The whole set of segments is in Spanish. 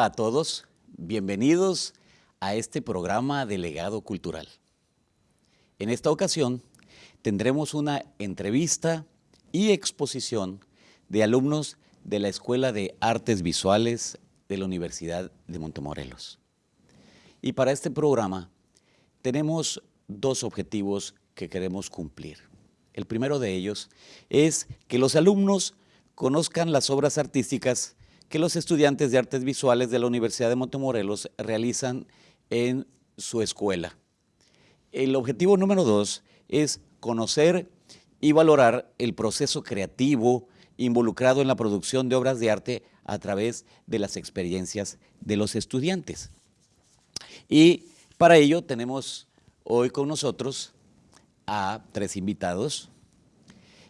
Hola a todos, bienvenidos a este programa de legado cultural. En esta ocasión tendremos una entrevista y exposición de alumnos de la Escuela de Artes Visuales de la Universidad de Montemorelos. Y para este programa tenemos dos objetivos que queremos cumplir. El primero de ellos es que los alumnos conozcan las obras artísticas que los estudiantes de artes visuales de la Universidad de Montemorelos realizan en su escuela. El objetivo número dos es conocer y valorar el proceso creativo involucrado en la producción de obras de arte a través de las experiencias de los estudiantes. Y para ello tenemos hoy con nosotros a tres invitados.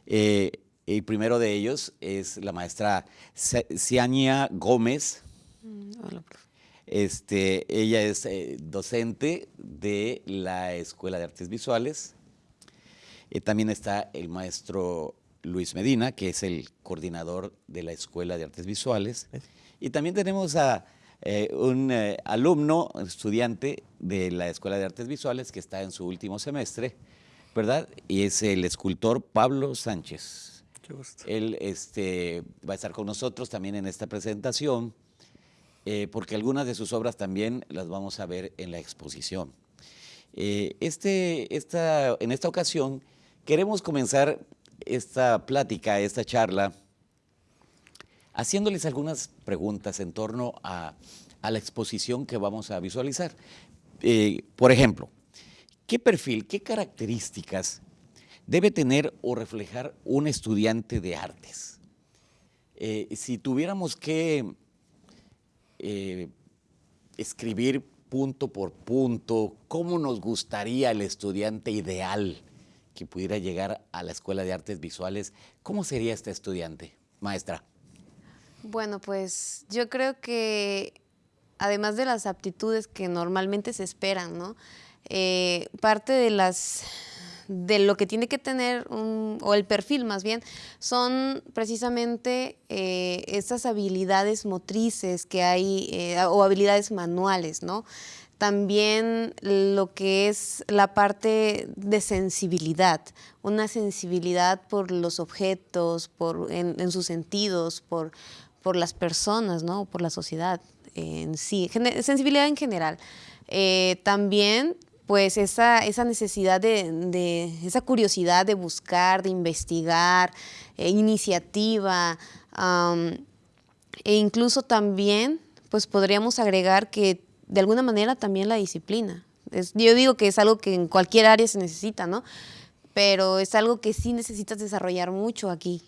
Eh, el primero de ellos es la maestra Ciania Gómez. Mm, hola, Este, ella es eh, docente de la Escuela de Artes Visuales. Eh, también está el maestro Luis Medina, que es el coordinador de la Escuela de Artes Visuales. Y también tenemos a eh, un alumno, estudiante de la Escuela de Artes Visuales, que está en su último semestre, ¿verdad? Y es el escultor Pablo Sánchez. Él este, va a estar con nosotros también en esta presentación, eh, porque algunas de sus obras también las vamos a ver en la exposición. Eh, este, esta, en esta ocasión queremos comenzar esta plática, esta charla, haciéndoles algunas preguntas en torno a, la exposición que vamos a visualizar. Eh, por ejemplo, ¿qué perfil, qué características debe tener o reflejar un estudiante de artes. Eh, si tuviéramos que eh, escribir punto por punto, ¿cómo nos gustaría el estudiante ideal que pudiera llegar a la Escuela de Artes Visuales? ¿Cómo sería este estudiante, maestra? Bueno, pues yo creo que además de las aptitudes que normalmente se esperan, ¿no? Eh, parte de las de lo que tiene que tener, o el perfil más bien, son precisamente eh, esas habilidades motrices que hay, eh, o habilidades manuales, ¿no? También lo que es la parte de sensibilidad, una sensibilidad por los objetos, por, en, sus sentidos, por, por las personas, ¿no? por la sociedad en sí, sensibilidad en general. Eh, también pues esa, necesidad de, esa curiosidad de buscar, de investigar, eh, iniciativa, e incluso también, pues podríamos agregar que de alguna manera también la disciplina. yo digo que es algo que en cualquier área se necesita, ¿no? Pero es algo que sí necesitas desarrollar mucho aquí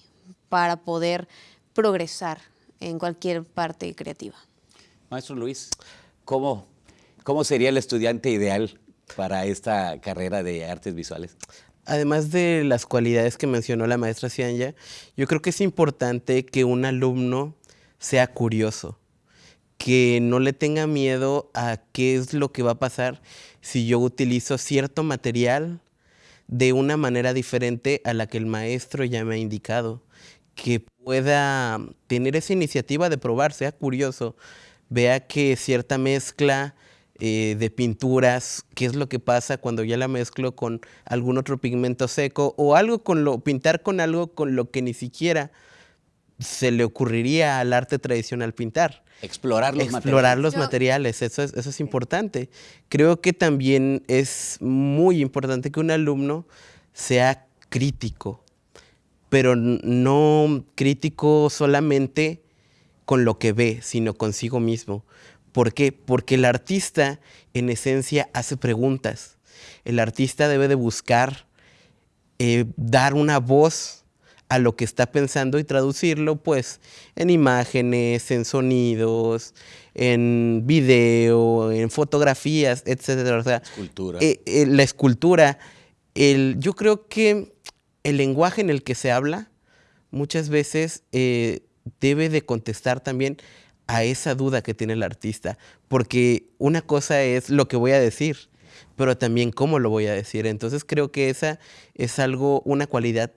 para poder progresar en cualquier parte creativa. Maestro Luis, ¿cómo, cómo sería el estudiante ideal para esta carrera de artes visuales? Además de las cualidades que mencionó la maestra Cianya, yo creo que es importante que un alumno sea curioso, que no le tenga miedo a qué es lo que va a pasar si yo utilizo cierto material de una manera diferente a la que el maestro ya me ha indicado, que pueda tener esa iniciativa de probar, sea curioso, vea que cierta mezcla eh, de pinturas, qué es lo que pasa cuando ya la mezclo con algún otro pigmento seco o algo con lo, pintar con algo con lo que ni siquiera se le ocurriría al arte tradicional pintar. Explorar los Explorar los materiales, eso es, eso es importante. Creo que también es muy importante que un alumno sea crítico, pero no crítico solamente con lo que ve, sino consigo mismo. ¿Por qué? Porque el artista en esencia hace preguntas. El artista debe de buscar eh, dar una voz a lo que está pensando y traducirlo pues en imágenes, en sonidos, en video, en fotografías, etc. O sea, escultura. Eh, eh, la escultura. El, yo creo que el lenguaje en el que se habla muchas veces debe de contestar también a esa duda que tiene el artista, porque una cosa es lo que voy a decir, pero también cómo lo voy a decir. Entonces creo que esa es algo, una cualidad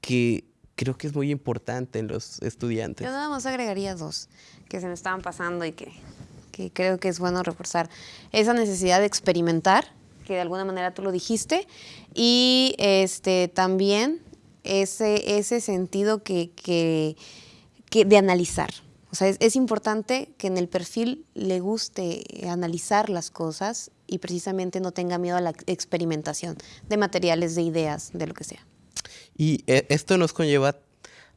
que creo que es muy importante en los estudiantes. Yo nada más agregaría dos que se me estaban pasando y que, que creo que es bueno reforzar. Esa necesidad de experimentar, que de alguna manera tú lo dijiste, y este, también ese, ese sentido que, que, que de analizar. O sea, es, es, importante que en el perfil le guste analizar las cosas y precisamente no tenga miedo a la experimentación de materiales, de ideas, de lo que sea. Y eh, esto nos conlleva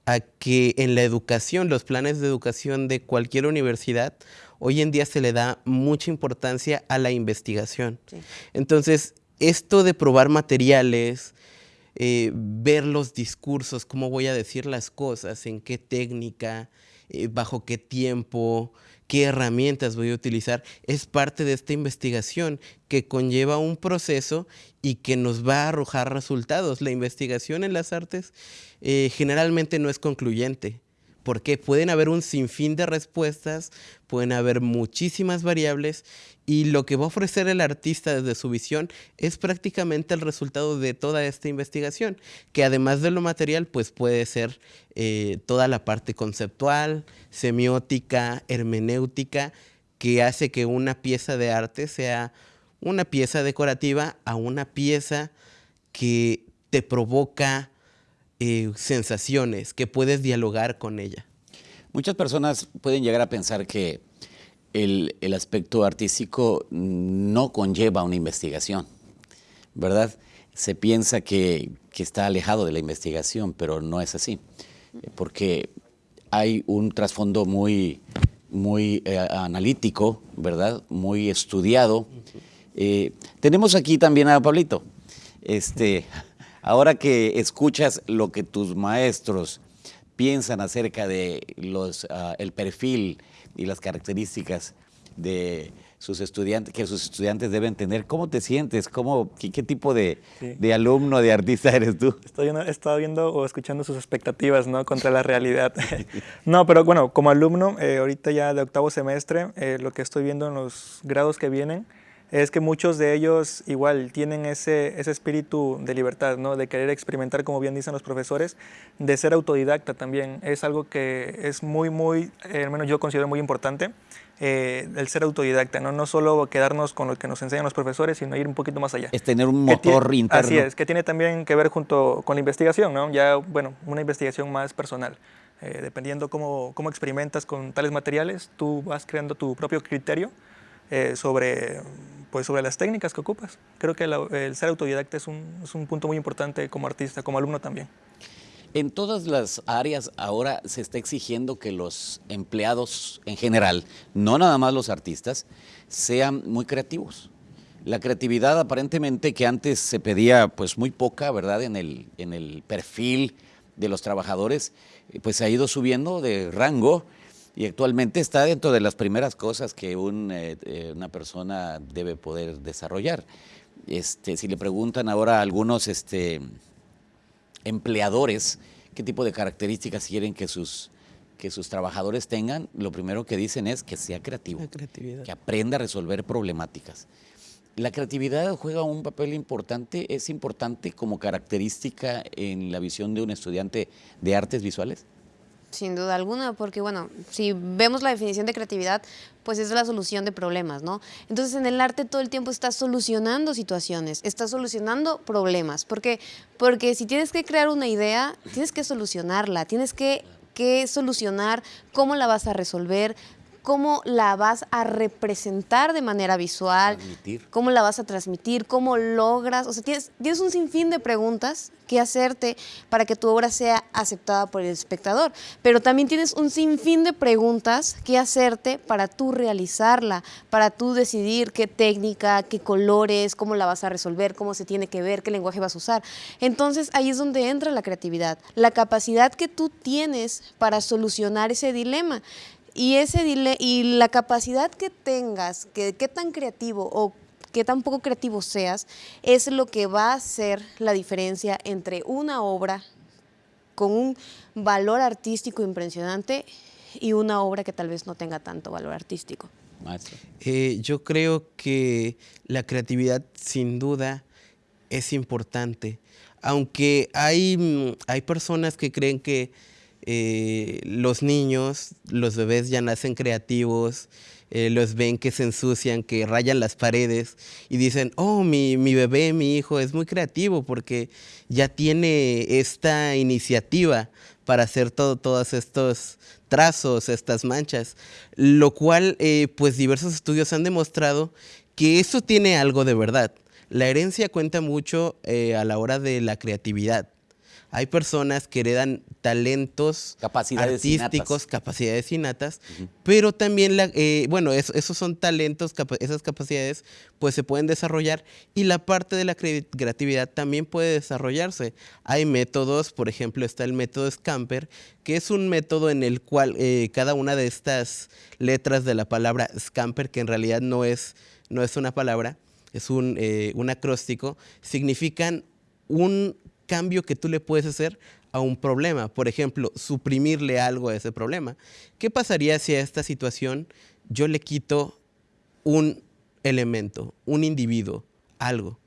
a que en la educación, los planes de educación de cualquier universidad, hoy en día se le da mucha importancia a la investigación. Sí. Entonces, esto de probar materiales, eh, ver los discursos, cómo voy a decir las cosas, en qué técnica, eh, bajo qué tiempo, qué herramientas voy a utilizar, es parte de esta investigación que conlleva un proceso y que nos va a arrojar resultados. La investigación en las artes eh, generalmente no es concluyente porque pueden haber un sinfín de respuestas, pueden haber muchísimas variables y lo que va a ofrecer el artista desde su visión es prácticamente el resultado de toda esta investigación, que además de lo material, pues puede ser eh, toda la parte conceptual, semiótica, hermenéutica, que hace que una pieza de arte sea una pieza decorativa a una pieza que te provoca eh, sensaciones, que puedes dialogar con ella. Muchas personas pueden llegar a pensar que el, el aspecto artístico no conlleva una investigación, ¿verdad? Se piensa que, que, está alejado de la investigación, pero no es así, porque hay un trasfondo muy, muy eh, analítico, ¿verdad? Muy estudiado. Eh, tenemos aquí también a Pablito. Este, Ahora que escuchas lo que tus maestros piensan acerca de los, uh, el perfil y las características de sus estudiantes, que sus estudiantes deben tener. ¿Cómo te sientes? ¿Cómo, qué, qué tipo de, sí. de, alumno, de artista eres tú? Estoy, he estado viendo o escuchando sus expectativas ¿no? contra la realidad. no, pero bueno, como alumno, eh, ahorita ya de octavo semestre, eh, lo que estoy viendo en los grados que vienen, es que muchos de ellos igual tienen ese, ese espíritu de libertad, ¿no? de querer experimentar, como bien dicen los profesores, de ser autodidacta también. Es algo que es muy, muy, eh, al menos yo considero muy importante, eh, el ser autodidacta, ¿no? no solo quedarnos con lo que nos enseñan los profesores, sino ir un poquito más allá. Es tener un motor interno. Así es, que tiene también que ver junto con la investigación, ¿no? ya, bueno, una investigación más personal. Eh, dependiendo cómo, cómo experimentas con tales materiales, tú vas creando tu propio criterio eh, sobre pues sobre las técnicas que ocupas. Creo que el ser autodidacta es un, es un punto muy importante como artista, como alumno también. En todas las áreas ahora se está exigiendo que los empleados en general, no nada más los artistas, sean muy creativos. La creatividad aparentemente que antes se pedía pues muy poca, ¿verdad? En el, en el perfil de los trabajadores, pues ha ido subiendo de rango y actualmente está dentro de las primeras cosas que un, eh, una persona debe poder desarrollar. Este, si le preguntan ahora a algunos este, empleadores qué tipo de características quieren que sus, que sus trabajadores tengan, lo primero que dicen es que sea creativo, que aprenda a resolver problemáticas. La creatividad juega un papel importante, es importante como característica en la visión de un estudiante de artes visuales. Sin duda alguna, porque bueno, si vemos la definición de creatividad, pues es la solución de problemas, ¿no? Entonces en el arte todo el tiempo estás solucionando situaciones, estás solucionando problemas, porque, porque si tienes que crear una idea, tienes que solucionarla, tienes que, que solucionar cómo la vas a resolver, cómo la vas a representar de manera visual, transmitir. cómo la vas a transmitir, cómo logras, o sea, tienes, tienes un sinfín de preguntas que hacerte para que tu obra sea aceptada por el espectador, pero también tienes un sinfín de preguntas que hacerte para tú realizarla, para tú decidir qué técnica, qué colores, cómo la vas a resolver, cómo se tiene que ver, qué lenguaje vas a usar. Entonces ahí es donde entra la creatividad, la capacidad que tú tienes para solucionar ese dilema. Y, ese dile y la capacidad que tengas, que qué tan creativo o qué tan poco creativo seas, es lo que va a hacer la diferencia entre una obra con un valor artístico impresionante y una obra que tal vez no tenga tanto valor artístico. Eh, yo creo que la creatividad sin duda es importante. Aunque hay, hay personas que creen que eh, los niños, los bebés ya nacen creativos, eh, los ven que se ensucian, que rayan las paredes y dicen, oh, mi, mi bebé, mi hijo es muy creativo porque ya tiene esta iniciativa para hacer todo, todos estos trazos, estas manchas, lo cual eh, pues diversos estudios han demostrado que eso tiene algo de verdad. La herencia cuenta mucho eh, a la hora de la creatividad hay personas que heredan talentos capacidades artísticos, capacidades innatas, pero también, la, eh, bueno, esos son talentos, esas capacidades pues se pueden desarrollar y la parte de la creatividad también puede desarrollarse. Hay métodos, por ejemplo, está el método Scamper, que es un método en el cual eh, cada una de estas letras de la palabra Scamper, que en realidad no es, no es una palabra, es un, eh, un acróstico, significan un cambio que tú le puedes hacer a un problema. Por ejemplo, suprimirle algo a ese problema. ¿Qué pasaría si a esta situación yo le quito un elemento, un individuo, algo?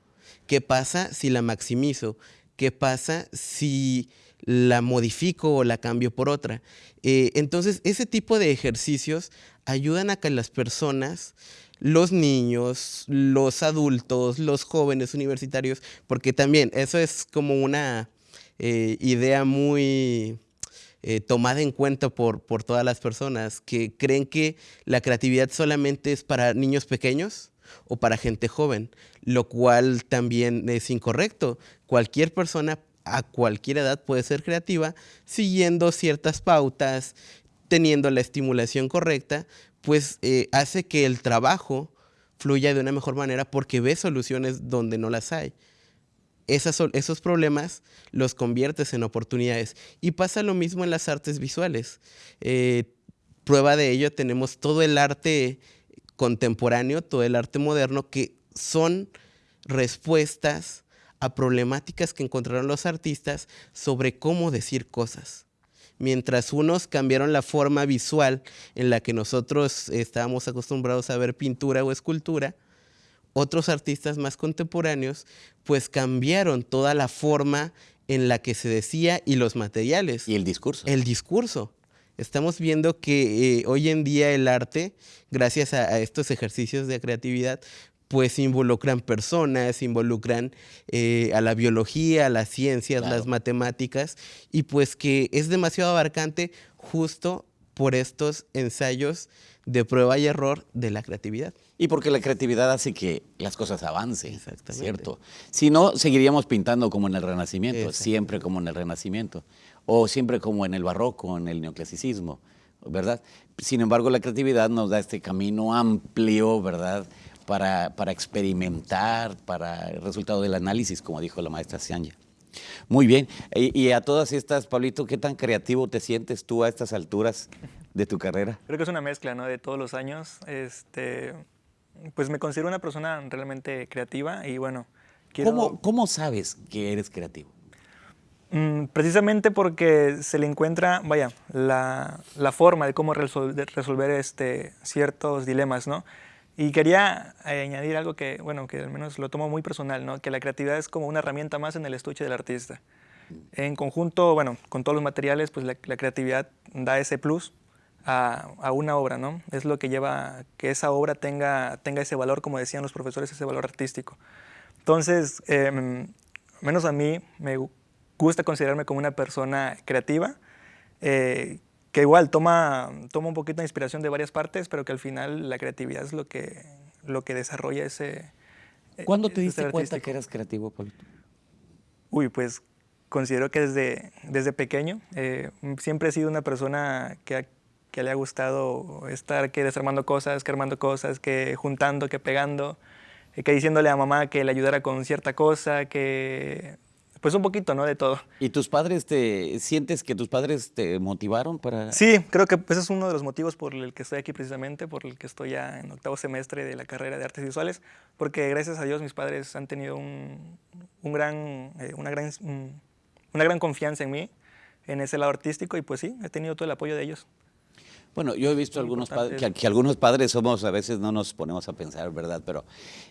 ¿Qué pasa si la maximizo? ¿Qué pasa si la modifico o la cambio por otra? Eh, entonces, ese tipo de ejercicios ayudan a que las personas los niños, los adultos, los jóvenes universitarios, porque también eso es como una eh, idea muy eh, tomada en cuenta por, por todas las personas que creen que la creatividad solamente es para niños pequeños o para gente joven, lo cual también es incorrecto. Cualquier persona a cualquier edad puede ser creativa siguiendo ciertas pautas, teniendo la estimulación correcta, pues eh, hace que el trabajo fluya de una mejor manera porque ve soluciones donde no las hay. esos problemas los conviertes en oportunidades. Y pasa lo mismo en las artes visuales. Eh, prueba de ello tenemos todo el arte contemporáneo, todo el arte moderno, que son respuestas a problemáticas que encontraron los artistas sobre cómo decir cosas mientras unos cambiaron la forma visual en la que nosotros estábamos acostumbrados a ver pintura o escultura, otros artistas más contemporáneos pues cambiaron toda la forma en la que se decía y los materiales. Y el discurso. El discurso. Estamos viendo que eh, hoy en día el arte, gracias a, estos ejercicios de creatividad, pues involucran personas, involucran eh, a la biología, a las ciencias, las matemáticas, y pues que es demasiado abarcante justo por estos ensayos de prueba y error de la creatividad. Y porque la creatividad hace que las cosas avancen, ¿cierto? Si no, seguiríamos pintando como en el Renacimiento, siempre como en el Renacimiento, o siempre como en el Barroco, en el Neoclasicismo, ¿verdad? Sin embargo, la creatividad nos da este camino amplio, ¿verdad?, para, experimentar, para el resultado del análisis, como dijo la maestra Sianya. Muy bien. Y, a todas estas, Pablito, ¿qué tan creativo te sientes tú a estas alturas de tu carrera? Creo que es una mezcla, ¿no? De todos los años. Este, pues me considero una persona realmente creativa y bueno. ¿Cómo, ¿Cómo, sabes que eres creativo? Mm, precisamente porque se le encuentra, vaya, la, la forma de cómo resolver, resolver este, ciertos dilemas, ¿no? Y quería eh, añadir algo que, bueno, que al menos lo tomo muy personal, ¿no? que la creatividad es como una herramienta más en el estuche del artista. En conjunto, bueno, con todos los materiales, pues la, creatividad da ese plus a, a, una obra, ¿no? Es lo que lleva que esa obra tenga, tenga ese valor, como decían los profesores, ese valor artístico. Entonces, eh, menos a mí me gusta considerarme como una persona creativa, eh, que igual toma, toma un poquito de inspiración de varias partes, pero que al final la creatividad es lo que, lo que desarrolla ese... Eh, ¿Cuándo te diste cuenta que eras creativo, Pablo? Uy, pues considero que desde, desde pequeño eh, siempre he sido una persona que, que, le ha gustado estar que desarmando cosas, que armando cosas, que juntando, que pegando, eh, que diciéndole a mamá que le ayudara con cierta cosa, que pues un poquito, ¿no? De todo. ¿Y tus padres te sientes que tus padres te motivaron para...? Sí, creo que ese es uno de los motivos por el que estoy aquí precisamente, por el que estoy ya en octavo semestre de la carrera de artes visuales, porque gracias a Dios mis padres han tenido un, un gran, eh, una, gran, una gran confianza en mí, en ese lado artístico, y pues sí, he tenido todo el apoyo de ellos. Bueno, yo he visto algunos padres, que, que algunos padres somos, a veces no nos ponemos a pensar, ¿verdad? Pero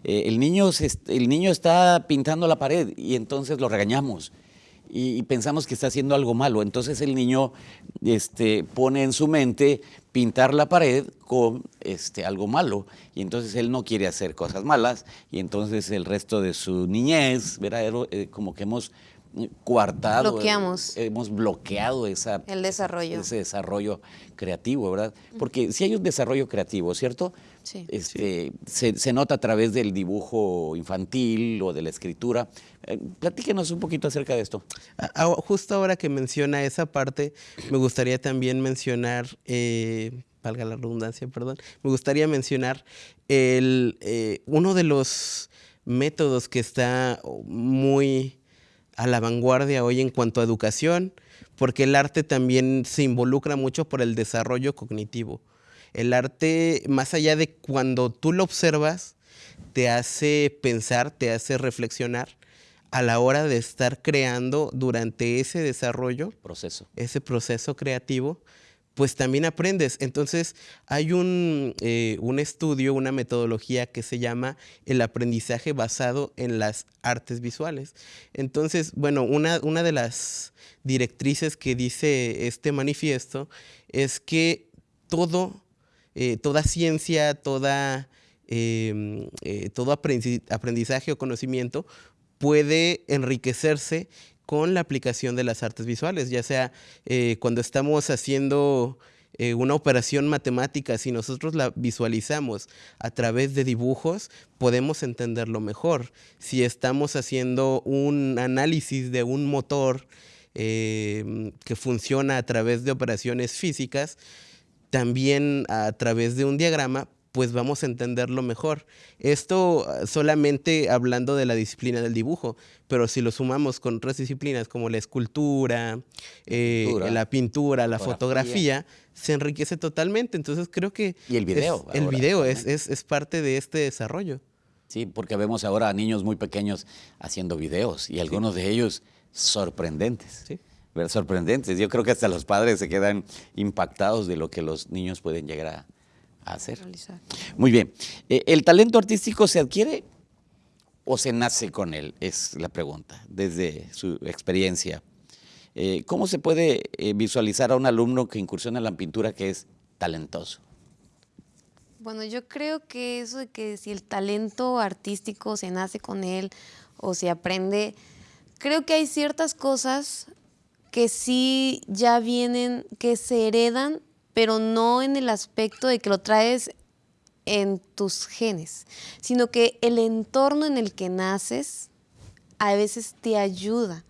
eh, el, niño se el niño está pintando la pared y entonces lo regañamos y, pensamos que está haciendo algo malo. Entonces el niño este, pone en su mente pintar la pared con este, algo malo y entonces él no quiere hacer cosas malas y entonces el resto de su niñez, ¿verdad? Eh, como que hemos coartado, eh, Bloqueamos. hemos bloqueado esa, El desarrollo. ese desarrollo creativo, ¿verdad? Porque si hay un desarrollo creativo, ¿cierto? Sí. Este, Se, se nota a través del dibujo infantil o de la escritura. Eh, platíquenos un poquito acerca de esto. A- a- Justo ahora que menciona esa parte, me gustaría también mencionar, eh, valga la redundancia, perdón, me gustaría mencionar el, eh, uno de los métodos que está muy a la vanguardia hoy en cuanto a educación, porque el arte también se involucra mucho por el desarrollo cognitivo. El arte, más allá de cuando tú lo observas, te hace pensar, te hace reflexionar a la hora de estar creando durante ese desarrollo, Proceso. ese proceso creativo, pues también aprendes. Entonces, hay un, eh, un estudio, una metodología que se llama el aprendizaje basado en las artes visuales. Entonces, bueno, una, una de las directrices que dice este manifiesto es que todo, eh, toda ciencia, toda, em, eh, todo aprendi- aprendizaje o conocimiento puede enriquecerse con la aplicación de las artes visuales, ya sea eh, cuando estamos haciendo eh, una operación matemática, si nosotros la visualizamos a través de dibujos, podemos entenderlo mejor. Si estamos haciendo un análisis de un motor eh, que funciona a través de operaciones físicas, también a través de un diagrama, pues vamos a entenderlo mejor. Esto ah, solamente hablando de la disciplina del dibujo, pero si lo sumamos con otras disciplinas como la escultura, eh, Pintura, la pintura, la fotografía. fotografía, se enriquece totalmente. Entonces creo que... Y el video es- el video es, es, es parte de este desarrollo. Sí, porque vemos ahora a niños muy pequeños haciendo videos y algunos de ellos sorprendentes. Sí. Sorprendentes. Yo creo que hasta los padres se quedan impactados de lo que los niños pueden llegar a hacer. Realizar. Muy bien. Eh, ¿El talento artístico se adquiere o se nace con él? Es la pregunta, desde su experiencia. Eh, ¿Cómo se puede eh, visualizar a un alumno que incursiona en la pintura que es talentoso? Bueno, yo creo que eso de que si el talento artístico se nace con él o se aprende, creo que hay ciertas cosas que sí ya vienen, que se heredan, pero no en el aspecto de que lo traes en tus genes, sino que el entorno en el que naces a veces te ayuda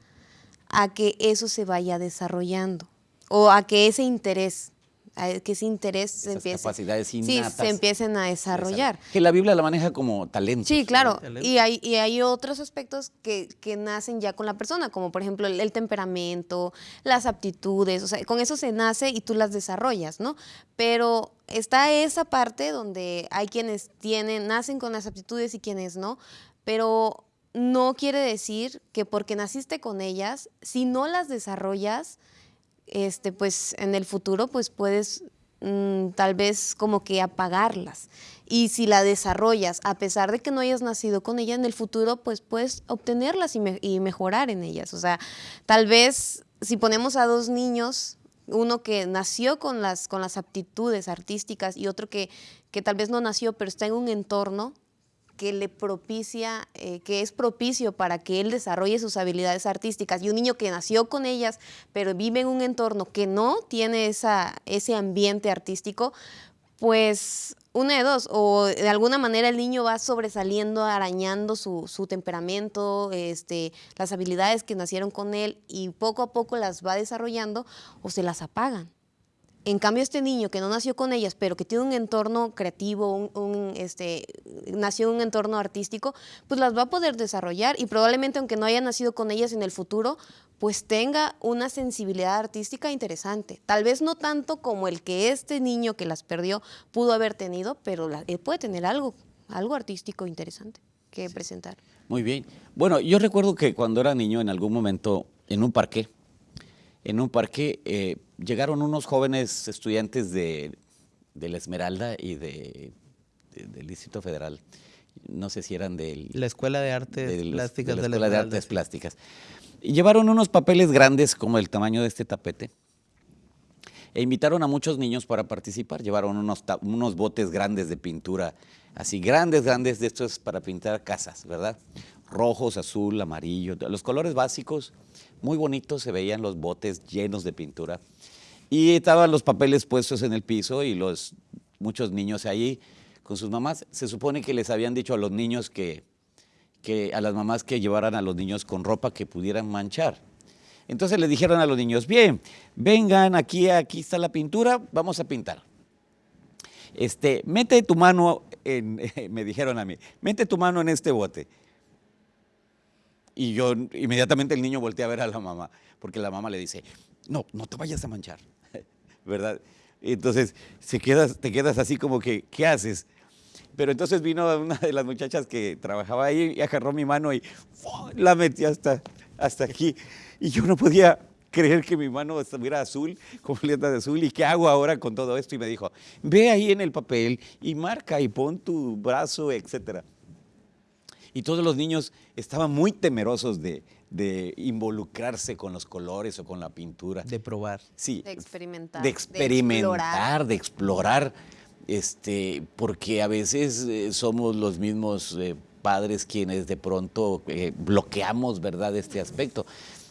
a que eso se vaya desarrollando o a que ese interés, que ese interés se empiece, capacidades sí, innatas. se empiecen a desarrollar. Que la Biblia la maneja como talento. Sí, claro. Y hay, y hay otros aspectos que, que nacen ya con la persona, como por ejemplo el, el temperamento, las aptitudes, o sea, con eso se nace y tú las desarrollas, ¿no? Pero está esa parte donde hay quienes tienen, nacen con las aptitudes y quienes no, pero no quiere decir que porque naciste con ellas, si no las desarrollas, este, pues en el futuro pues puedes mm, tal vez como que apagarlas. Y si la desarrollas, a pesar de que no hayas nacido con ella, en el futuro pues puedes obtenerlas y, y mejorar en ellas. O sea, tal vez si ponemos a dos niños, uno que nació con las, con las aptitudes artísticas y otro que, que tal vez no nació, pero está en un entorno que le propicia, eh, que es propicio para que él desarrolle sus habilidades artísticas. Y un niño que nació con ellas, pero vive en un entorno que no tiene esa, ese ambiente artístico, pues una de dos, o de alguna manera el niño va sobresaliendo, arañando su, su temperamento, este, las habilidades que nacieron con él y poco a poco las va desarrollando o se las apagan. En cambio, este niño que no nació con ellas, pero que tiene un entorno creativo, un, un, este, nació en un entorno artístico, pues las va a poder desarrollar y probablemente aunque no haya nacido con ellas en el futuro, pues tenga una sensibilidad artística interesante. Tal vez no tanto como el que este niño que las perdió pudo haber tenido, pero la- él puede tener algo, algo artístico interesante que presentar. Muy bien. Bueno, yo recuerdo que cuando era niño, en algún momento, en un parque, en un parque, eh, llegaron unos jóvenes estudiantes de de la Esmeralda y de, de- del Distrito Federal. No sé si eran del... La Escuela de Artes de los- Plásticas de la de la Escuela de Esmeralda, Artes sí. Plásticas. Y llevaron unos papeles grandes como el tamaño de este tapete. E invitaron a muchos niños para participar. Llevaron unos, unos botes grandes de pintura, así grandes, grandes de estos para pintar casas, ¿verdad? Rojos, azul, amarillo, los colores básicos, muy bonitos, se veían los botes llenos de pintura. Y estaban los papeles puestos en el piso y los muchos niños ahí con sus mamás. Se supone que les habían dicho a los niños que, que a las mamás que llevaran a los niños con ropa que pudieran manchar. Entonces le dijeron a los niños, bien, vengan aquí, aquí está la pintura, vamos a pintar. Este, mete tu mano en, me dijeron a mí, mete tu mano en este bote. Y yo inmediatamente el niño voltea a ver a la mamá, porque la mamá le dice, no, no te vayas a manchar, ¿verdad? Entonces se quedas, te quedas así como que, ¿qué haces? Pero entonces vino una de las muchachas que trabajaba ahí y agarró mi mano y la metí hasta, hasta aquí. Y yo no podía creer que mi mano estuviera azul, completa de azul. ¿Y qué hago ahora con todo esto? Y me dijo, ve ahí en el papel y marca y pon tu brazo, etcétera. Y todos los niños estaban muy temerosos de, de involucrarse con los colores o con la pintura. De probar. Sí, De experimentar, De de experimentar, de explorar, este, porque a veces eh, somos los mismos eh, padres quienes de pronto eh, bloqueamos, ¿verdad?, este aspecto.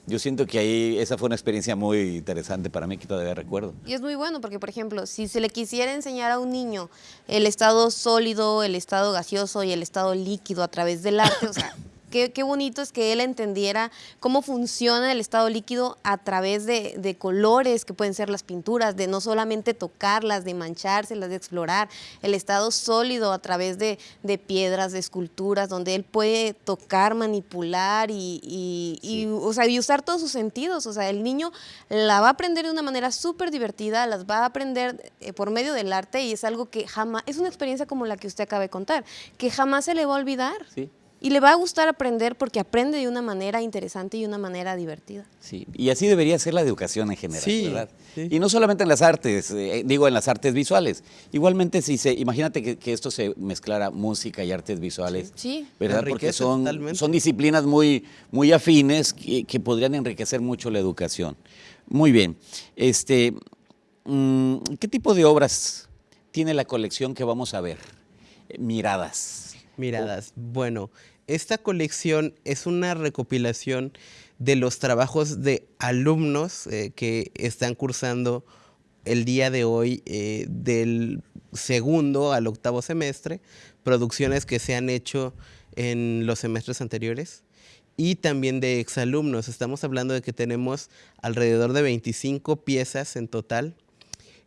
Yo siento que ahí esa fue una experiencia muy interesante para mí que todavía recuerdo. Y es muy bueno porque, por ejemplo, si se le quisiera enseñar a un niño el estado sólido, el estado gaseoso y el estado líquido a través del arte, o sea, qué, qué bonito es que él entendiera cómo funciona el estado líquido a través de, de colores que pueden ser las pinturas, de no solamente tocarlas, de manchárselas, de explorar, el estado sólido a través de, de piedras, de esculturas, donde él puede tocar, manipular y, y- y, o sea, y usar todos sus sentidos. O sea, el niño la va a aprender de una manera súper divertida, las va a aprender eh, por medio del arte y es algo que jamás, es una experiencia como la que usted acaba de contar, que jamás se le va a olvidar. Sí. Y le va a gustar aprender porque aprende de una manera interesante y una manera divertida. Sí, y así debería ser la educación en general, Sí, ¿verdad? sí. Y no solamente en las artes, eh, digo en las artes visuales. Igualmente, si se, imagínate que, que esto se mezclara música y artes visuales, Sí. ¿verdad? Porque son, totalmente. son disciplinas muy, muy afines que, que podrían enriquecer mucho la educación. Muy bien. Este, mm, ¿Qué tipo de obras tiene la colección que vamos a ver? Eh, Miradas. Miradas. Bueno, esta colección es una recopilación de los trabajos de alumnos eh, que están cursando el día de hoy eh, del segundo al octavo semestre, producciones que se han hecho en los semestres anteriores y también de exalumnos. Estamos hablando de que tenemos alrededor de 25 piezas en total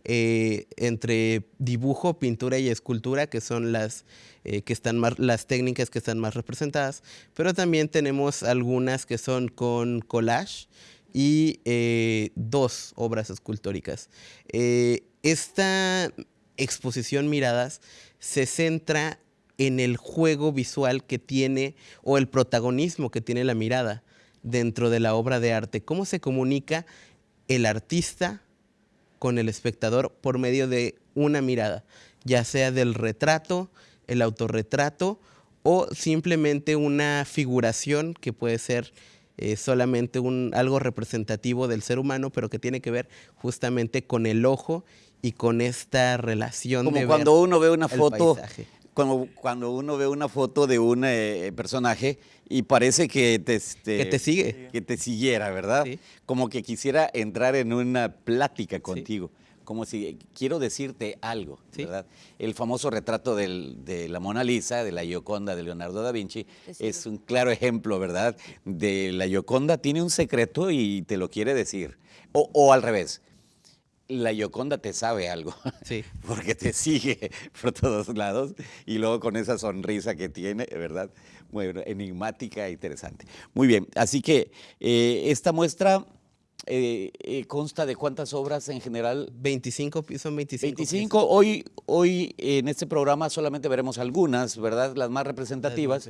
eh, entre dibujo, pintura y escultura, que son las, eh, que están las técnicas que están más representadas, pero también tenemos algunas que son con collage y eh, dos obras escultóricas. Esta exposición Miradas se centra en el juego visual que tiene o el protagonismo que tiene la mirada dentro de la obra de arte, cómo se comunica el artista con el espectador por medio de una mirada, ya sea del retrato, el autorretrato o simplemente una figuración que puede ser eh, solamente un, algo representativo del ser humano, pero que tiene que ver justamente con el ojo y con esta relación Como de cuando uno ve una foto, paisaje. Como cuando uno ve una foto de un eh, personaje y parece que te, este, Que te sigue. que te siguiera, ¿verdad? Sí. Como que quisiera entrar en una plática contigo. Como si quiero decirte algo, Sí. ¿verdad? El famoso retrato del- de la Mona Lisa, de la Gioconda de Leonardo da Vinci, Te es un claro ejemplo, ¿verdad? De la Gioconda tiene un secreto y te lo quiere decir. O, o al revés, la Gioconda te sabe algo. Sí. Porque te sigue por todos lados y luego con esa sonrisa que tiene, ¿verdad? Muy enigmática e interesante. Muy bien, así que eh, esta muestra eh, eh, consta de cuántas obras en general. 25, pi- son 25. 25. Hoy, hoy en este programa solamente veremos algunas, ¿verdad? Las más representativas.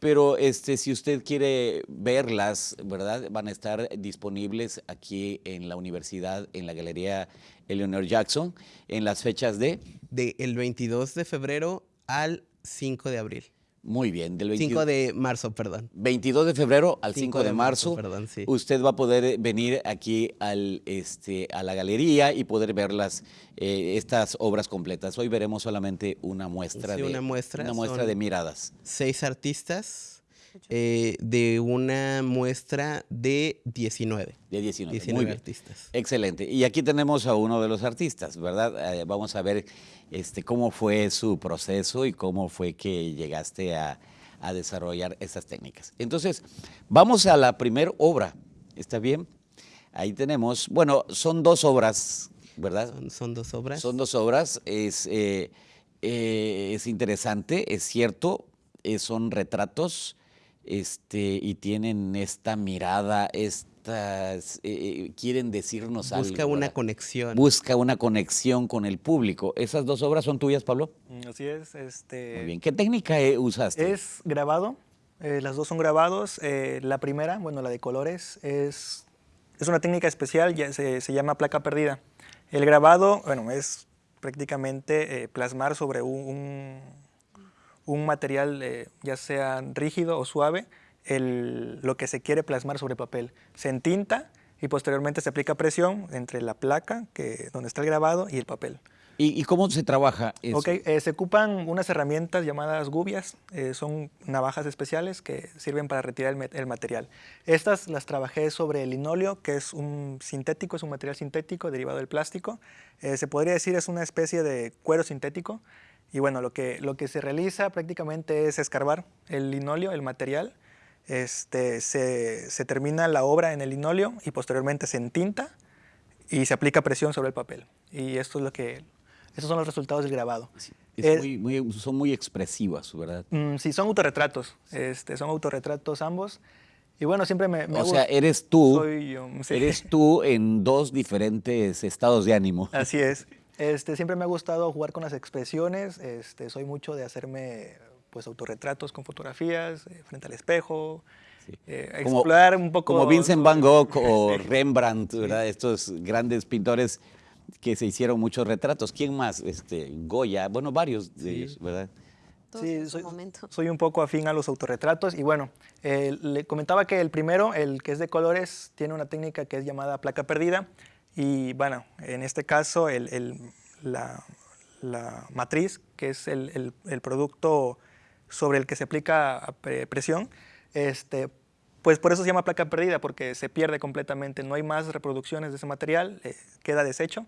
20. Pero este, si usted quiere verlas, ¿verdad? Van a estar disponibles aquí en la universidad, en la Galería Eleanor Jackson en las fechas de... Del 22 de febrero al 5 de abril. Muy bien, del 5 de marzo, perdón. 22 de febrero al 5, de, de marzo. marzo, perdón, sí. Usted va a poder eh, venir aquí al, este, a la galería y poder ver las, eh, estas obras completas. Hoy veremos solamente una muestra, Sí, de, una muestra, una muestra de miradas. Seis artistas eh, de una muestra de 19. De 19. 19 Muy bien. artistas. Excelente. Y aquí tenemos a uno de los artistas, ¿verdad? Eh, vamos a ver este, cómo fue su proceso y cómo fue que llegaste a, a desarrollar estas técnicas. Entonces, vamos a la primera obra. ¿Está bien? Ahí tenemos, bueno, son dos obras, ¿verdad? Son, son dos obras. Son dos obras. Es, eh, eh, es interesante, es cierto. eh, son retratos este, y tienen esta mirada, estas, eh, quieren decirnos algo. Busca una ¿verdad? conexión. Busca una conexión con el público. ¿Esas dos obras son tuyas, Pablo? Mm, Así es. Este, Muy bien. ¿Qué técnica eh, usaste? Es grabado, eh, las dos son grabados. eh, la primera, bueno, la de colores, es, es una técnica especial, ya se, se llama placa perdida. El grabado, bueno, es prácticamente eh, plasmar sobre un, un, un material, eh, ya sea rígido o suave, el- lo que se quiere plasmar sobre papel. Se entinta y posteriormente se aplica presión entre la placa, que, donde está el grabado, y el papel. ¿Y, y cómo se trabaja eso? Ok, eh, se ocupan unas herramientas llamadas gubias, eh, son navajas especiales que sirven para retirar el, material. Estas las trabajé sobre el linóleo, que es un sintético, es un material sintético derivado del plástico. Eh, se podría decir es una especie de cuero sintético. Y bueno, lo que, lo que se realiza prácticamente es escarbar el linóleo, el material. Este, se, se termina la obra en el linóleo y posteriormente se entinta y se aplica presión sobre el papel. Y esto es lo que, estos son los resultados del grabado. Es Es- muy- muy- son muy expresivas, ¿verdad? Mm, sí, son autorretratos. Este, son autorretratos ambos. Y bueno, siempre me, me O sea, eres tú, Soy yo, sí. eres tú en dos diferentes estados de ánimo. Así es. Este, siempre me ha gustado jugar con las expresiones. Este, soy mucho de hacerme pues autorretratos con fotografías eh, frente al espejo. eh, Como- explorar un poco. Como Vincent Van Gogh o Sí. Rembrandt, ¿verdad? Estos grandes pintores que se hicieron muchos retratos. ¿Quién más? Este, Goya, bueno, varios de ellos, ¿verdad? Todos Sí, en su soy, momento. soy un poco afín a los autorretratos y bueno, eh, le comentaba que el primero, el que es de colores, tiene una técnica que es llamada placa perdida y bueno, en este caso el- la, matriz, que es el, el- producto sobre el que se aplica pre- presión, este, pues por eso se llama placa perdida, porque se pierde completamente, no hay más reproducciones de ese material, eh, queda deshecho.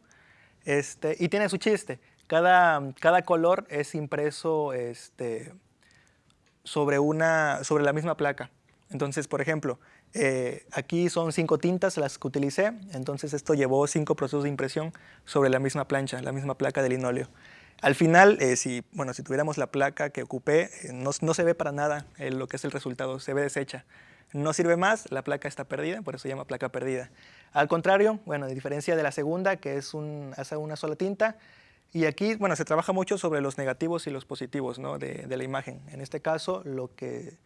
Este, y tiene su chiste. Cada, cada color es impreso este, sobre, una, sobre la misma placa. Entonces, por ejemplo, eh, aquí son cinco tintas las que utilicé, entonces esto llevó cinco procesos de impresión sobre la misma plancha, la misma placa de linóleo. Al final, eh, si, bueno, si tuviéramos la placa que ocupé, eh, no, no se ve para nada eh, lo que es el resultado, se ve deshecha. No sirve más, la placa está perdida, por eso se llama placa perdida. Al contrario, bueno, a diferencia de la segunda, que es un, hace una sola tinta, y aquí, bueno, se trabaja mucho sobre los negativos y los positivos ¿no? de, de la imagen. En este caso, lo que,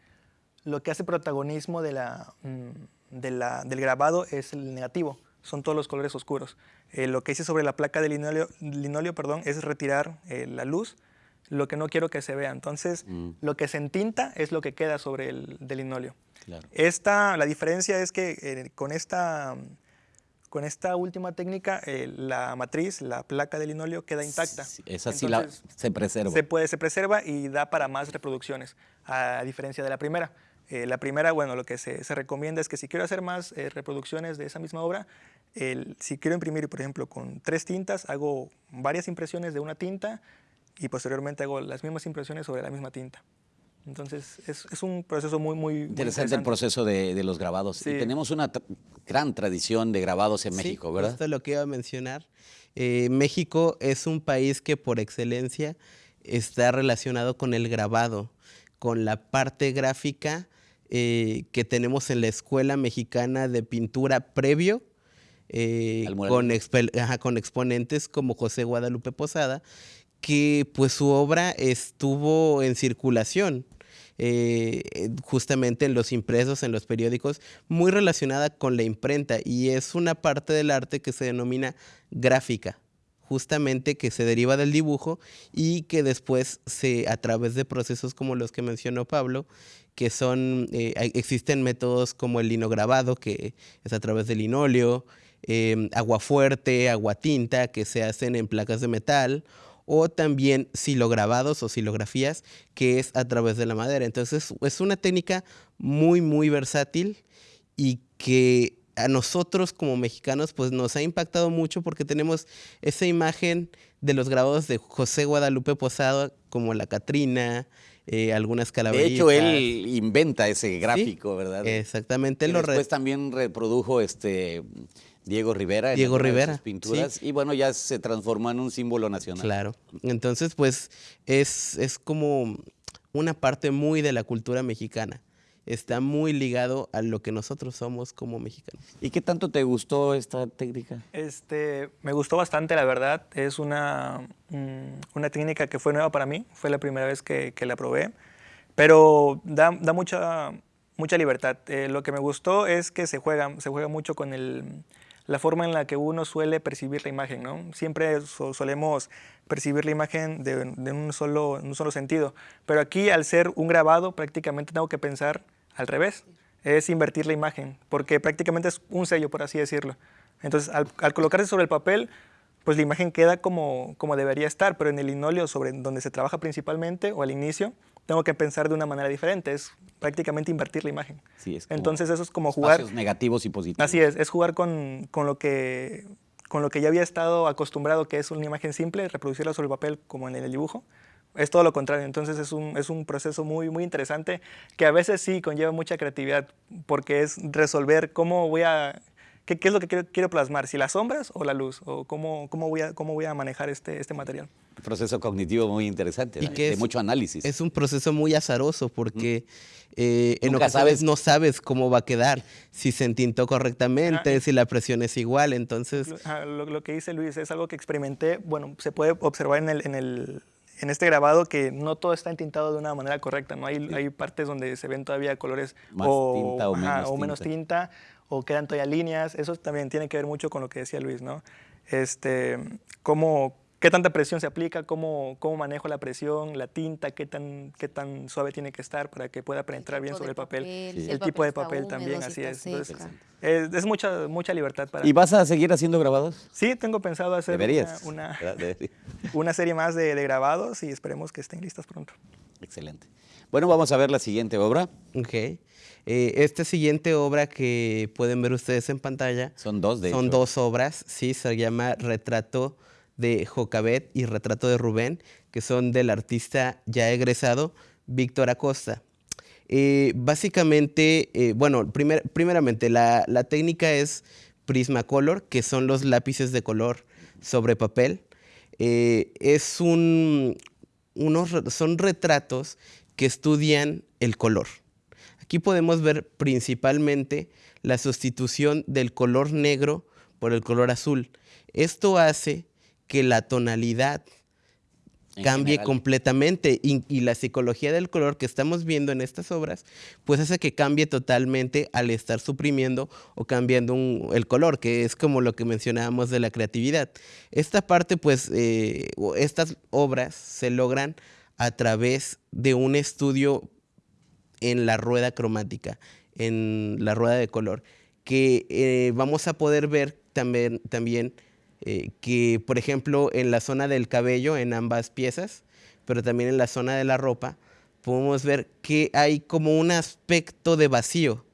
lo que hace protagonismo de la, mm, de la- del grabado es el negativo, son todos los colores oscuros. Eh, lo que hice sobre la placa de linóleo, linóleo perdón, es retirar eh, la luz, lo que no quiero que se vea. Entonces, Mm. lo que se entinta es lo que queda sobre el del linóleo. Claro. Esta, la diferencia es que eh, con, esta, con esta última técnica, eh, la matriz, la placa de linóleo queda intacta. Sí, Esa sí la, Entonces, se preserva. se, puede, se preserva y da para más reproducciones, a diferencia de la primera. Eh, la primera, bueno, lo que se, se recomienda es que si quiero hacer más eh, reproducciones de esa misma obra, el- si quiero imprimir, por ejemplo, con tres tintas, hago varias impresiones de una tinta y posteriormente hago las mismas impresiones sobre la misma tinta. Entonces, es, es un proceso muy, muy muy Interesante el proceso de, de los grabados. Y Sí. tenemos una tra- gran tradición de grabados en Sí, México, ¿verdad? Esto es lo que iba a mencionar. Eh, México es un país que por excelencia está relacionado con el grabado, con la parte gráfica eh, que tenemos en la Escuela Mexicana de Pintura previo, eh, con, ajá, con exponentes como José Guadalupe Posada, que pues su obra estuvo en circulación. eh, justamente en los impresos, en los periódicos, muy relacionada con la imprenta y es una parte del arte que se denomina gráfica. Justamente que se deriva del dibujo y que después se a través de procesos como los que mencionó Pablo que son eh, existen métodos como el linograbado que es a través del linóleo em, agua fuerte agua tinta que se hacen en placas de metal o también silograbados o silografías que es a través de la madera. Entonces es una técnica muy muy versátil y que a nosotros como mexicanos pues nos ha impactado mucho porque tenemos esa imagen de los grabados de José Guadalupe Posada como la Catrina, eh, algunas calaveritas. De hecho, él inventa ese gráfico, ¿verdad? Exactamente. Y después también reprodujo este Diego Rivera. En Diego Rivera. Sus pinturas y bueno, ya se transformó en un símbolo nacional. Claro. Entonces, pues es, es como una parte muy de la cultura mexicana está muy ligado a lo que nosotros somos como mexicanos. ¿Y qué tanto te gustó esta técnica? Este, me gustó bastante, la verdad. Es una, mm, una técnica que fue nueva para mí. Fue la primera vez que, que la probé. Pero da, da mucha, mucha libertad. Eh, lo que me gustó es que se juega, se juega mucho con el, la forma en la que uno suele percibir la imagen. ¿no? Siempre solemos percibir la imagen de, de un, solo, un solo sentido. Pero aquí, al ser un grabado, prácticamente tengo que pensar al revés, es invertir la imagen, porque prácticamente es un sello, por así decirlo. Entonces, al, colocarse sobre el papel, pues la imagen queda como, como debería estar, pero en el linóleo sobre donde se trabaja principalmente o al inicio, tengo que pensar de una manera diferente, es prácticamente invertir la imagen. Sí, es Entonces eso es como jugar... negativos y positivos. Así es, es jugar con, con, lo que, con lo que ya había estado acostumbrado, que es una imagen simple, reproducirla sobre el papel como en el dibujo, es todo lo contrario. Entonces es un, es un proceso muy, muy interesante que a veces sí conlleva mucha creatividad porque es resolver cómo voy a... ¿Qué, qué es lo que quiero, quiero, plasmar? ¿Si las sombras o la luz? ¿O cómo, cómo, voy, a, cómo voy a manejar este, este material? Un proceso cognitivo muy interesante, y que de mucho análisis. Es un proceso muy azaroso porque eh, en ocasiones no sabes cómo va a quedar, si se entintó correctamente, ah, si la presión es igual, entonces... Lo, lo, que dice Luis es algo que experimenté, bueno, se puede observar en el, en el en este grabado que no todo está entintado de una manera correcta, ¿no? Hay, hay partes donde se ven todavía colores o, tinta o, menos, o menos tinta. o quedan todavía líneas. Eso también tiene que ver mucho con lo que decía Luis, ¿no? Este, cómo, qué tanta presión se aplica, cómo, cómo manejo la presión, la tinta, qué tan, qué tan suave tiene que estar para que pueda penetrar bien sobre el papel. el, tipo de papel también, así es. es. mucha, mucha libertad para... ¿Y vas a seguir haciendo grabados? Sí, tengo pensado hacer una, una, serie más de, grabados y esperemos que estén listas pronto. Excelente. Bueno, vamos a ver la siguiente obra. Ok. Eh, esta siguiente obra que pueden ver ustedes en pantalla. Son dos, de Son dos obras, sí, se llama Retrato de Jocabet y Retrato de Rubén, que son del artista ya egresado Víctor Acosta. Eh, básicamente, eh, bueno, primeramente, la, técnica es Prismacolor, que son los lápices de color sobre papel. Eh, es un, unos, son retratos que estudian el color. Aquí podemos ver principalmente la sustitución del color negro por el color azul. Esto hace que la tonalidad cambie completamente. Y, la psicología del color que estamos viendo en estas obras pues hace que cambie totalmente al estar suprimiendo o cambiando el color que es como lo que mencionábamos de la creatividad. Esta parte pues eh, estas obras se logran a través de un estudio en la rueda cromática en la rueda de color que eh, vamos a poder ver también también eh, que, por ejemplo, en la zona del cabello, en ambas piezas, pero también en la zona de la ropa, podemos ver que hay como un aspecto de vacío.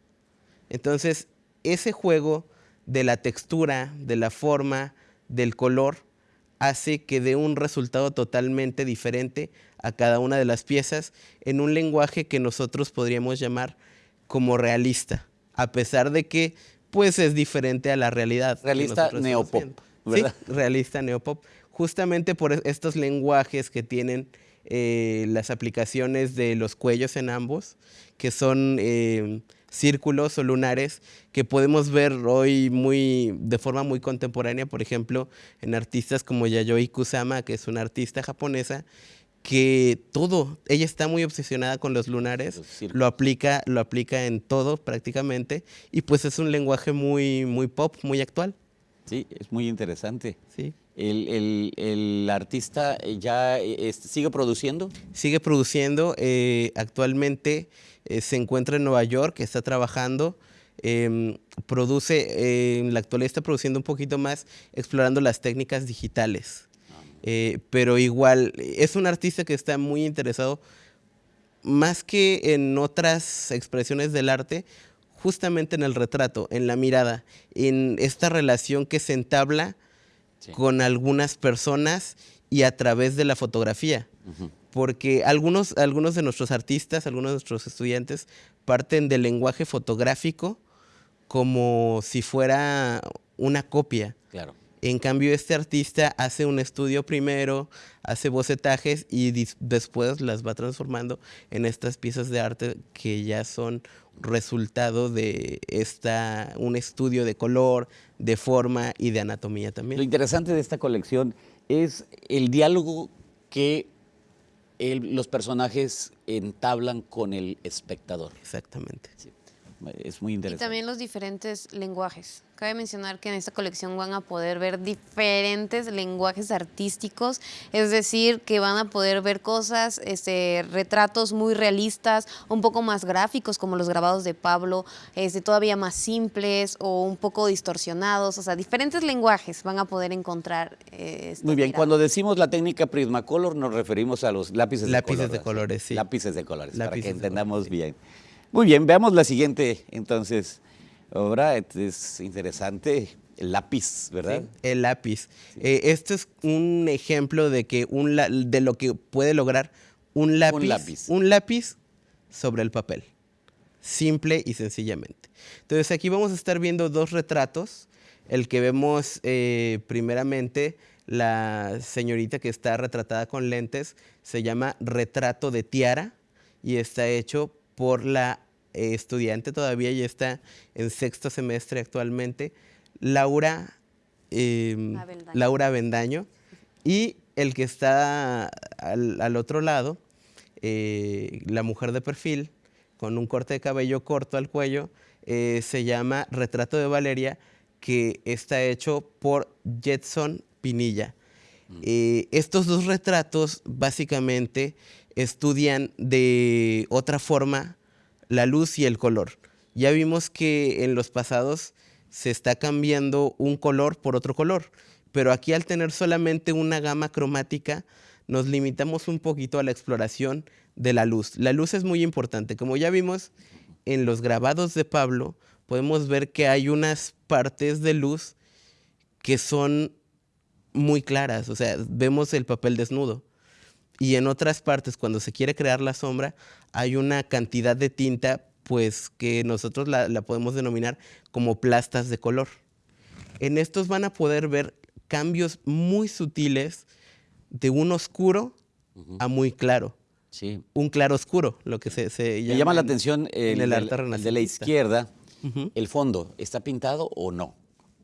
Entonces, ese juego de la textura, de la forma, del color, hace que dé un resultado totalmente diferente a cada una de las piezas en un lenguaje que nosotros podríamos llamar como realista, a pesar de que pues es diferente a la realidad. Realista neopop. Sí, realista neopop. Justamente por estos lenguajes que tienen eh, las aplicaciones de los cuellos en ambos, que son eh, círculos o lunares que podemos ver hoy muy de forma muy contemporánea, por ejemplo, en artistas como Yayoi Kusama, que es una artista japonesa que todo, ella está muy obsesionada con los lunares, lo aplica, lo aplica en todo prácticamente y pues es un lenguaje muy muy pop, muy actual. Sí, es muy interesante. Sí. el, artista ya este, sigue produciendo? Sigue produciendo. Eh, actualmente eh, se encuentra en Nueva York, está trabajando. Em, produce, en la actualidad está produciendo un poquito más, explorando las técnicas digitales. Ah, pero igual, es un artista que está muy interesado, más que en otras expresiones del arte, justamente en el retrato, en la mirada, en esta relación que se entabla con algunas personas y a través de la fotografía. Porque algunos, algunos de nuestros artistas, algunos de nuestros estudiantes parten del lenguaje fotográfico como si fuera una copia. Claro. En cambio, este artista hace un estudio primero, hace bocetajes y después las va transformando en estas piezas de arte que ya son resultado de esta, un estudio de color, de forma y de anatomía también. Lo interesante de esta colección es el diálogo que los personajes entablan con el espectador. Exactamente. Es muy interesante. Y también los diferentes lenguajes. Cabe mencionar que en esta colección van a poder ver diferentes lenguajes artísticos, es decir, que van a poder ver cosas, este, retratos muy realistas, un poco más gráficos como los grabados de Pablo, este, todavía más simples o un poco distorsionados, o sea, diferentes lenguajes van a poder encontrar. Eh, muy bien, cuando decimos la técnica Prismacolor nos referimos a los lápices, lápices de, colores. Sí. Lápices de colores, para que entendamos bien. Muy bien, veamos la siguiente entonces obra. Es interesante. El lápiz, ¿verdad? el lápiz. Eh, este es un ejemplo de, que un de lo que puede lograr un lápiz, un lápiz. Un lápiz sobre el papel. Simple y sencillamente. Entonces aquí vamos a estar viendo dos retratos. El que vemos eh, primeramente, la señorita que está retratada con lentes, se llama Retrato de Tiara y está hecho por la eh, estudiante todavía, y está en sexto semestre actualmente, Laura, eh, Laura Bendaño. Y el que está al, otro lado, eh, la mujer de perfil, con un corte de cabello corto al cuello, eh, se llama Retrato de Valeria, que está hecho por Jetson Pinilla. Mm. estos dos retratos básicamente estudian de otra forma la luz y el color. Ya vimos que en los pasados se está cambiando un color por otro color, pero aquí al tener solamente una gama cromática, nos limitamos un poquito a la exploración de la luz. La luz es muy importante. Como ya vimos en los grabados de Pablo, podemos ver que hay unas partes de luz que son muy claras, o sea, vemos el papel desnudo y en otras partes, cuando se quiere crear la sombra, hay una cantidad de tinta pues que nosotros la, podemos denominar como plastas de color. En estos van a poder ver cambios muy sutiles de un oscuro a muy claro. Sí. Un claro oscuro, lo que se, se llama. Me llama la atención el, el arte de la izquierda, el fondo, ¿está pintado o no?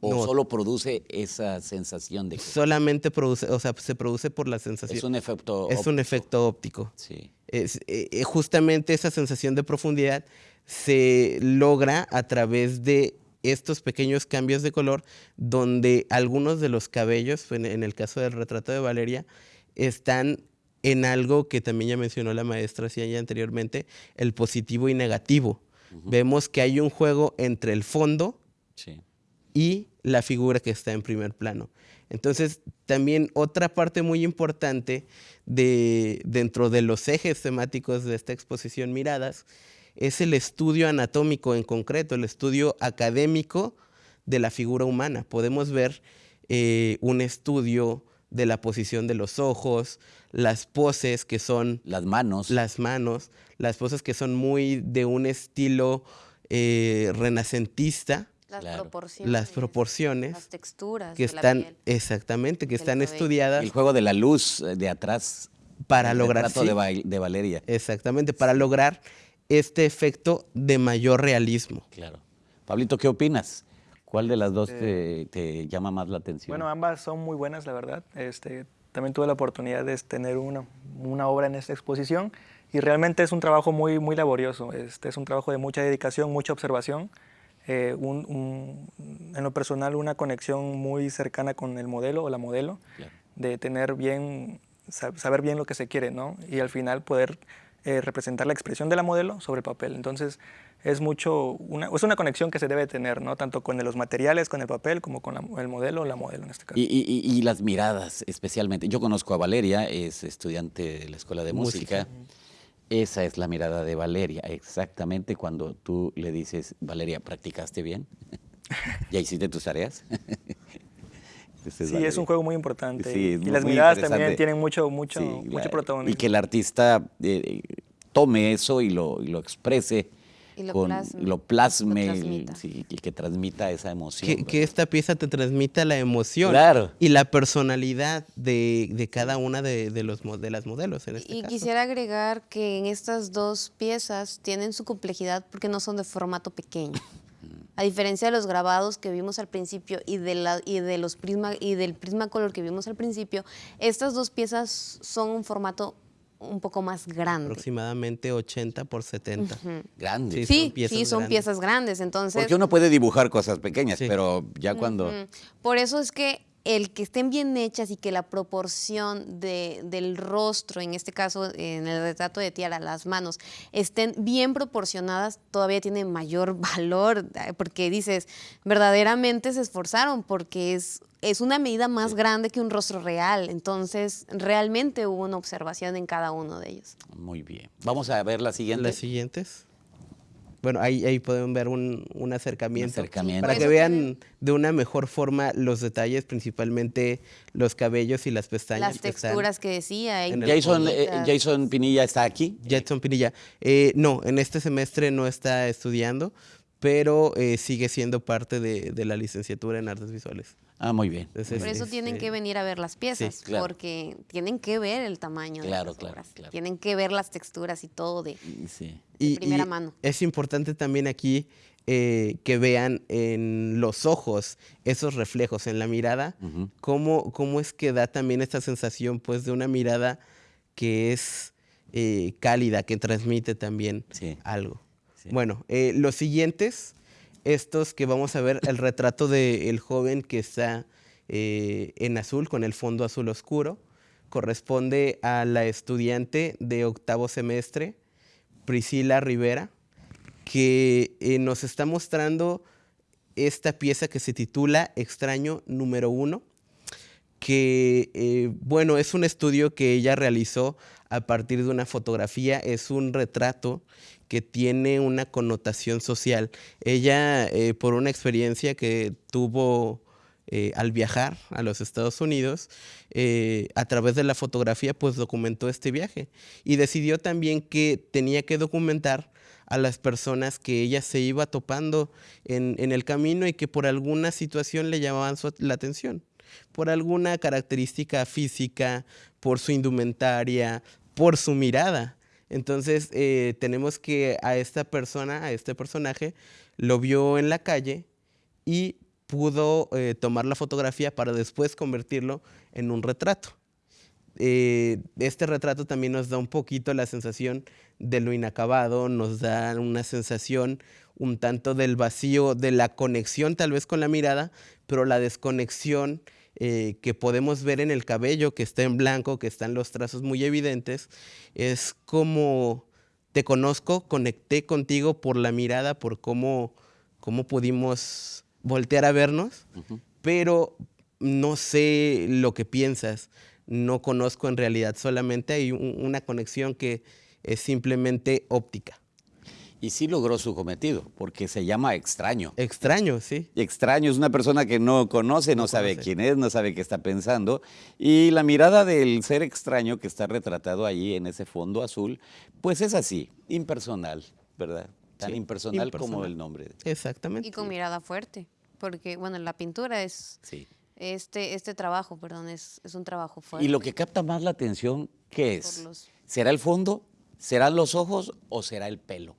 ¿O solo produce esa sensación de Solamente produce, o sea, se produce por la sensación. Es un efecto Es un efecto óptico. Sí. Es, eh, eh, justamente esa sensación de profundidad se logra a través de estos pequeños cambios de color donde algunos de los cabellos, en, el caso del retrato de Valeria, están en algo que también ya mencionó la maestra ya anteriormente, el positivo y negativo. Vemos que hay un juego entre el fondo sí y la figura que está en primer plano. Entonces, también otra parte muy importante de, dentro de los ejes temáticos de esta exposición Miradas es el estudio anatómico en concreto, el estudio académico de la figura humana. Podemos ver eh, un estudio de la posición de los ojos, las poses que son... Las manos. Las manos, las poses que son muy de un estilo eh, renacentista, las proporciones. Las proporciones. Las texturas. Que están, exactamente, que están estudiadas. El juego de la luz eh, de atrás. Para lograr. Sí, de, de, Valeria. Exactamente, para lograr este efecto de mayor realismo. Claro. Pablito, ¿qué opinas? ¿Cuál de las dos te, llama más la atención? Bueno, ambas son muy buenas, la verdad. Este, también tuve la oportunidad de tener una, una obra en esta exposición y realmente es un trabajo muy, muy laborioso. Este, es un trabajo de mucha dedicación, mucha observación eh, un- un- en lo personal una conexión muy cercana con el modelo o la modelo, Claro. de tener bien, sa- saber bien lo que se quiere, ¿no? Y al final poder eh, representar la expresión de la modelo sobre el papel. Entonces es mucho, una, es una conexión que se debe tener, ¿no? Tanto con los materiales, con el papel, como con la- el modelo o la modelo en este caso. Y, y- y- y las miradas, especialmente. Yo conozco a Valeria, es estudiante de la Escuela de Música. Música. Esa es la mirada de Valeria, exactamente cuando tú le dices, Valeria, ¿practicaste bien? ¿Ya hiciste tus tareas? Sí, es un juego muy importante. Sí, y- muy- las miradas también tienen mucho, mucho, Sí, mucho protagonismo. Y que el artista eh, tome eso y lo, y lo exprese. Y lo con- plasme, lo plasme, lo y- transmita. sí, y que transmita esa emoción. Que, esta pieza te transmita la emoción Claro. y la personalidad de, de cada una de, de los, de las modelos en este Y caso. quisiera agregar que en estas dos piezas tienen su complejidad porque no son de formato pequeño. A diferencia de los grabados que vimos al principio y, de la, y, de los prisma, y del Prismacolor que vimos al principio, estas dos piezas son un formato un poco más grande. Aproximadamente 80 por 70. Grande. Sí, son Sí, piezas sí, son grandes. piezas grandes. Entonces, Porque uno puede dibujar cosas pequeñas, Sí. pero ya cuando... Por eso es que el que estén bien hechas y que la proporción de- del rostro, en este caso en el retrato de Tiara, las manos, estén bien proporcionadas, todavía tiene mayor valor, eh, porque dices, verdaderamente se esforzaron, porque es, es una medida más grande que un rostro real, entonces realmente hubo una observación en cada uno de ellos. Muy bien. Vamos a ver la siguiente. Las siguientes. Bueno, ahí, ahí pueden ver un, un acercamiento. Un acercamiento. Para que vean tienen- de una mejor forma los detalles, principalmente los cabellos y las pestañas. Las que están. texturas que decía. Jason, eh, bonitas. Jason Pinilla está aquí. Jetson Pinilla. Eh, no, en este semestre no está estudiando, pero eh, sigue siendo parte de, de la licenciatura en artes visuales. Ah, muy bien. Entonces, Por eso este, tienen que venir a ver las piezas, claro. porque tienen que ver el tamaño Claro, de las claro, obras. claro. Tienen que ver las texturas y todo de Sí. de primera mano. Es importante también aquí eh, que vean en los ojos esos reflejos en la mirada, cómo, cómo es que da también esta sensación pues de una mirada que es eh, cálida, que transmite también Sí. algo. Bueno, eh, los siguientes, estos que vamos a ver, el retrato del joven que está eh, en azul, con el fondo azul oscuro, corresponde a la estudiante de octavo semestre, Priscila Rivera, que eh, nos está mostrando esta pieza que se titula Extraño número uno, que, eh, bueno, es un estudio que ella realizó a partir de una fotografía, es un retrato que tiene una connotación social. Ella, eh, por una experiencia que tuvo eh, al viajar a los Estados Unidos, a través de la fotografía, pues documentó este viaje y decidió también que tenía que documentar a las personas que ella se iba topando en, en el camino y que por alguna situación le llamaban la atención, por alguna característica física, por su indumentaria, por su mirada. Entonces eh, tenemos que a esta persona, a este personaje, lo vio en la calle y pudo eh, tomar la fotografía para después convertirlo en un retrato. Eh, este retrato también nos da un poquito la sensación de lo inacabado, nos da una sensación un tanto del vacío, de la conexión tal vez con la mirada, pero la desconexión eh, que podemos ver en el cabello, que está en blanco, que están los trazos muy evidentes, es como te conozco, conecté contigo por la mirada, por cómo, cómo pudimos voltear a vernos, pero no sé lo que piensas, no conozco en realidad, solamente hay un- una conexión que es simplemente óptica. Y sí logró su cometido, porque se llama extraño. Extraño, sí. Extraño es una persona que no conoce, no, No sabe conoce. quién es, no sabe qué está pensando. Y la mirada del ser extraño que está retratado allí en ese fondo azul, pues es así, impersonal, ¿verdad? Tan Sí, impersonal, como el nombre. Exactamente. Y con mirada fuerte, porque bueno, la pintura es Sí. este este trabajo, perdón, es, es un trabajo fuerte. Y lo que capta más la atención, ¿qué es? Los- ¿Será el fondo? ¿Serán los ojos o será el pelo?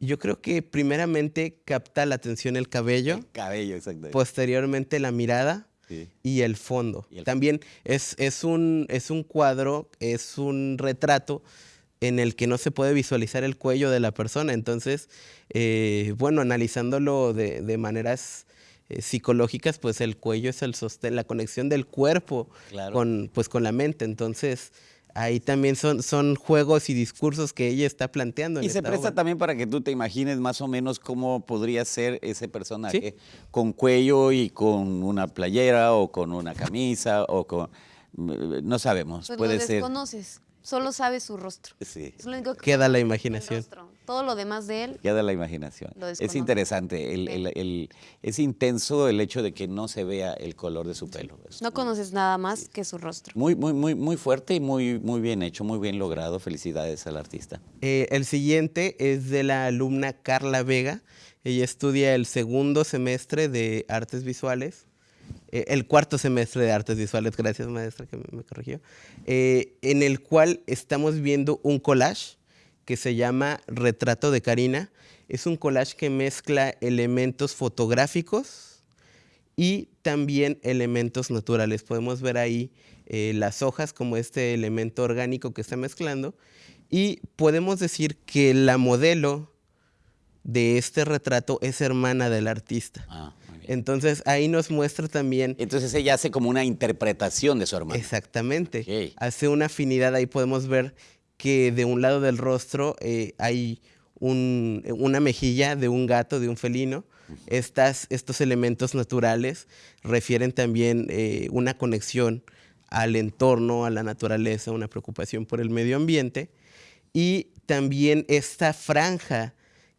Yo creo que primeramente capta la atención el cabello, El cabello, posteriormente la mirada Sí. y el fondo. Y el También es, es, un, es un cuadro, es un retrato en el que no se puede visualizar el cuello de la persona. Entonces, eh, bueno, analizándolo de, de maneras eh, psicológicas, pues el cuello es el sostén, la conexión del cuerpo con, pues, con la mente. Entonces, ahí también son, son juegos y discursos que ella está planteando. y se presta también para que tú te imagines más o menos cómo podría ser ese personaje con cuello y con una playera o con una camisa o con... No sabemos, pues puede lo ser... desconoces, solo sabes su rostro. Sí. Queda la imaginación todo lo demás de él. Ya de la imaginación. Es interesante, el, es intenso el hecho de que no se vea el color de su pelo. no conoces nada más que su rostro. Muy, muy, muy, muy fuerte y muy, muy bien hecho, muy bien logrado. Felicidades al artista. Eh, el siguiente es de la alumna Carla Vega. Ella estudia el segundo semestre de artes visuales. Eh, el cuarto semestre de artes visuales, gracias maestra que me, corrigió, eh, en el cual estamos viendo un collage que se llama Retrato de Karina. Es un collage que mezcla elementos fotográficos y también elementos naturales. Podemos ver ahí eh, las hojas como este elemento orgánico que está mezclando y podemos decir que la modelo de este retrato es hermana del artista. Ah, Entonces ahí nos muestra también... Entonces ella hace como una interpretación de su hermana. Exactamente. Hace una afinidad, ahí podemos ver que de un lado del rostro eh, hay una mejilla de un gato, de un felino. Estas, estos elementos naturales refieren también eh, una conexión al entorno, a la naturaleza, una preocupación por el medio ambiente. Y también esta franja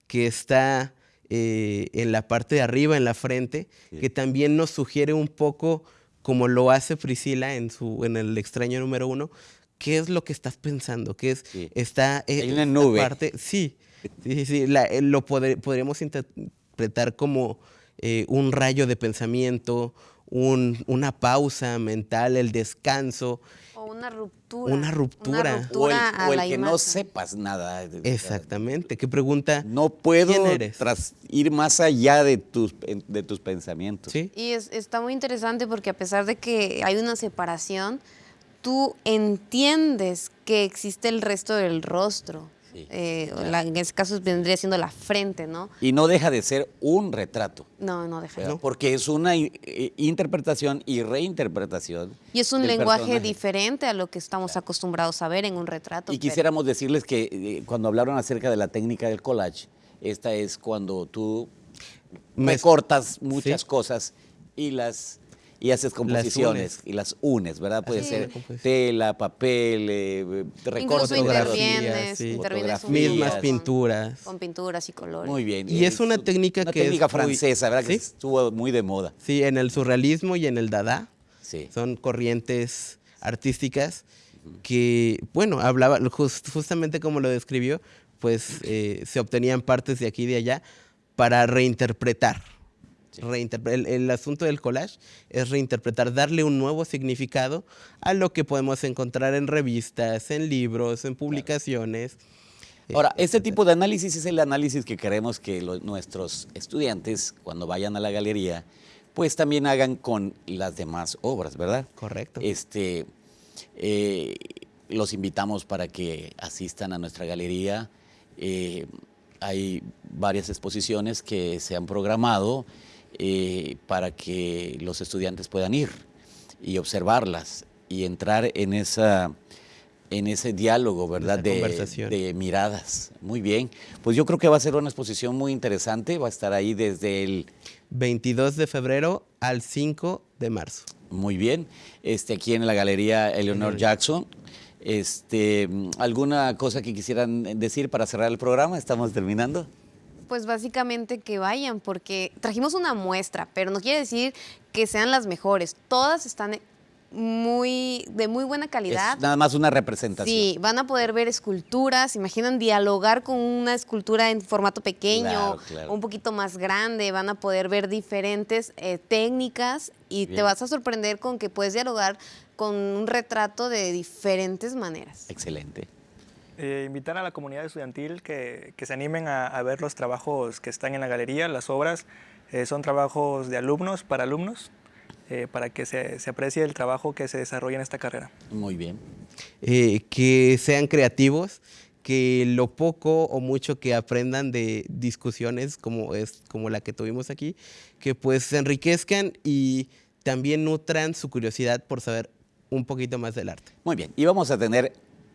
que está eh, en la parte de arriba, en la frente, que también nos sugiere un poco, como lo hace Priscila en, su, en el extraño número uno, ¿qué es lo que estás pensando? ¿Qué es? Está eh, Hay una nube. Parte, sí, sí, sí, eh, lo podríamos interpretar como eh, un rayo de pensamiento, una pausa mental, el descanso. O una ruptura. Una ruptura. o el, que no sepas nada. Exactamente. ¿Qué pregunta? No puedo Tras ir más allá de tus, de tus pensamientos. ¿Sí? Y está muy interesante porque a pesar de que hay una separación, tú entiendes que existe el resto del rostro. Eh, en ese caso vendría siendo la frente, ¿no? Y no deja de ser un retrato. No, no deja de ser. Porque es una interpretación y reinterpretación. Y es un lenguaje diferente a lo que estamos acostumbrados a ver en un retrato. Y quisiéramos decirles que eh, cuando hablaron acerca de la técnica del collage, esta es cuando tú me cortas muchas cosas y las y haces composiciones y las unes, ¿verdad? Puede ser tela, papel, eh, recortes, fotografías, mismas pinturas. Con pinturas y colores. Muy bien. Y es una técnica una que técnica francesa, ¿verdad? Que estuvo muy de moda. Sí, en el surrealismo y en el dada. Sí. Son corrientes artísticas que, bueno, hablaba justamente como lo describió, pues eh, se obtenían partes de aquí y de allá para reinterpretar el, asunto del collage es reinterpretar, darle un nuevo significado a lo que podemos encontrar en revistas, en libros, en publicaciones. Ahora, este tipo de análisis es el análisis que queremos que nuestros estudiantes, cuando vayan a la galería, pues también hagan con las demás obras, ¿verdad? Correcto. Este, eh, los invitamos para que asistan a nuestra galería. Eh, hay varias exposiciones que se han programado eh, para que los estudiantes puedan ir y observarlas y entrar en esa en ese diálogo, ¿verdad? De, de, miradas. Muy bien. Pues yo creo que va a ser una exposición muy interesante. Va a estar ahí desde el 22 de febrero al 5 de marzo. Muy bien. Este, aquí en la Galería Eleanor Jackson. Este, ¿Alguna cosa que quisieran decir para cerrar el programa? Estamos terminando. Pues básicamente que vayan, porque trajimos una muestra, pero no quiere decir que sean las mejores. Todas están muy de muy buena calidad. nada más una representación. Sí, van a poder ver esculturas, imaginan dialogar con una escultura en formato pequeño, un poquito más grande, van a poder ver diferentes eh, técnicas y te vas a sorprender con que puedes dialogar con un retrato de diferentes maneras. Excelente. Eh, invitar a la comunidad estudiantil que, se animen a, ver los trabajos que están en la galería, las obras. Eh, son trabajos de alumnos para alumnos, eh, para que se, aprecie el trabajo que se desarrolla en esta carrera. Muy bien. que sean creativos, que lo poco o mucho que aprendan de discusiones como es como la que tuvimos aquí, que pues se enriquezcan y también nutran su curiosidad por saber un poquito más del arte. Muy bien, y vamos a tener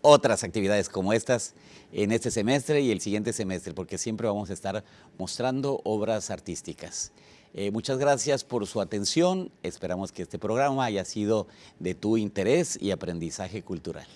otras actividades como estas en este semestre y el siguiente semestre, porque siempre vamos a estar mostrando obras artísticas. Eh, muchas gracias por su atención. Esperamos que este programa haya sido de tu interés y aprendizaje cultural.